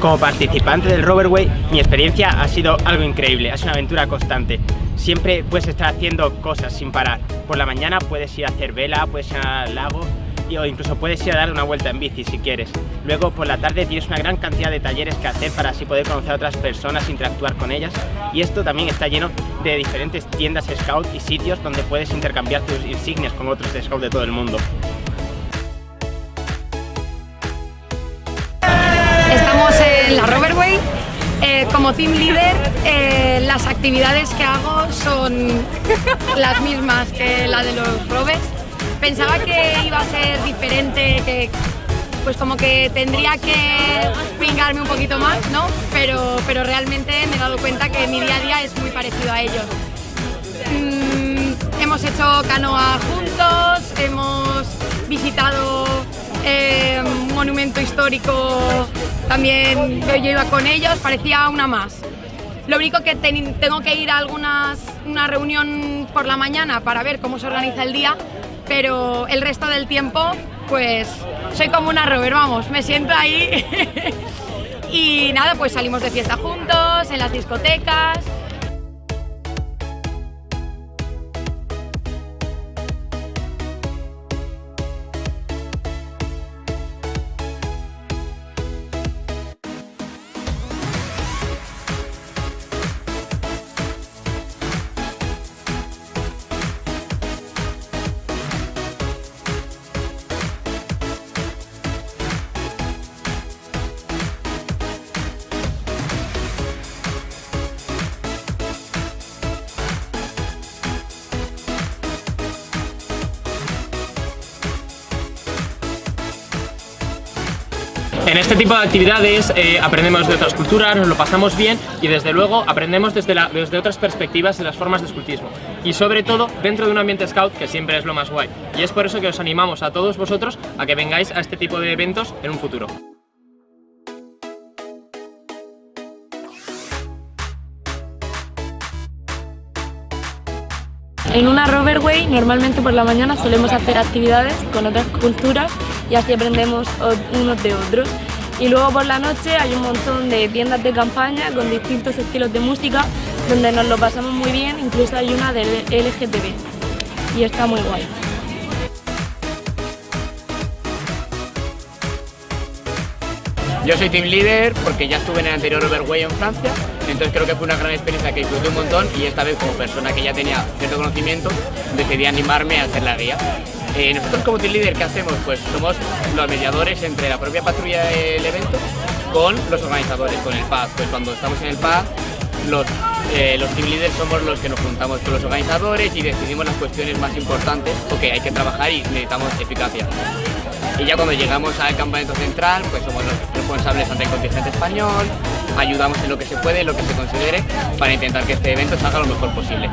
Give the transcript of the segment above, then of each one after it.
Como participante del Roverway, mi experiencia ha sido algo increíble, es una aventura constante. Siempre puedes estar haciendo cosas sin parar. Por la mañana puedes ir a hacer vela, puedes ir al lago o incluso puedes ir a dar una vuelta en bici si quieres. Luego por la tarde tienes una gran cantidad de talleres que hacer para así poder conocer a otras personas, interactuar con ellas y esto también está lleno de diferentes tiendas Scout y sitios donde puedes intercambiar tus insignias con otros de Scout de todo el mundo. Eh, como team leader, eh, las actividades que hago son las mismas que la de los rovers. Pensaba que iba a ser diferente, que pues como que tendría que pingarme un poquito más, ¿no? Pero, pero realmente me he dado cuenta que mi día a día es muy parecido a ellos. Mm, hemos hecho canoa juntos, hemos visitado eh, un monumento histórico, también yo, iba con ellos, parecía una más. Lo único que tengo que ir a algunas, una reunión por la mañana para ver cómo se organiza el día, pero el resto del tiempo, pues soy como una rover, vamos, me siento ahí y nada, pues salimos de fiesta juntos, en las discotecas, En este tipo de actividades eh, aprendemos de otras culturas, nos lo pasamos bien y desde luego aprendemos desde, desde otras perspectivas de las formas de escultismo y sobre todo dentro de un ambiente scout que siempre es lo más guay y es por eso que os animamos a todos vosotros a que vengáis a este tipo de eventos en un futuro. En una Roverway normalmente por la mañana solemos hacer actividades con otras culturas y así aprendemos unos de otros. Y luego por la noche hay un montón de tiendas de campaña con distintos estilos de música donde nos lo pasamos muy bien, incluso hay una del LGTB y está muy guay. Yo soy team leader porque ya estuve en el anterior Overway en Francia, entonces creo que fue una gran experiencia que disfruté un montón y esta vez como persona que ya tenía cierto conocimiento decidí animarme a hacer la guía. Eh, nosotros como team leader, ¿qué hacemos? Pues somos los mediadores entre la propia patrulla del evento con los organizadores, con el PAD. Pues cuando estamos en el PAD, los, eh, los team leaders somos los que nos juntamos con los organizadores y decidimos las cuestiones más importantes, porque hay que trabajar y necesitamos eficacia. Y ya cuando llegamos al campamento central, pues somos los responsables ante el contingente español, ayudamos en lo que se puede, en lo que se considere, para intentar que este evento salga lo mejor posible.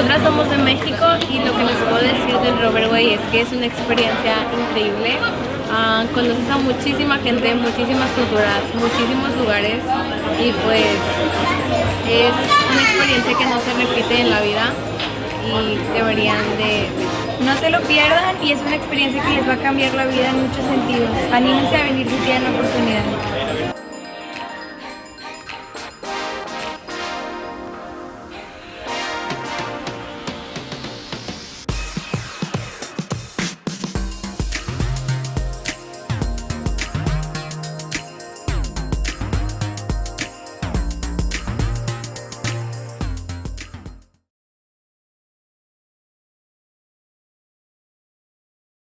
Nosotras somos de México y lo que les puedo decir del Roverway es que es una experiencia increíble. Ah, conoces a muchísima gente, muchísimas culturas, muchísimos lugares y pues es una experiencia que no se repite en la vida y deberían de... No se lo pierdan y es una experiencia que les va a cambiar la vida en muchos sentidos. Anímense a venir si tienen la oportunidad.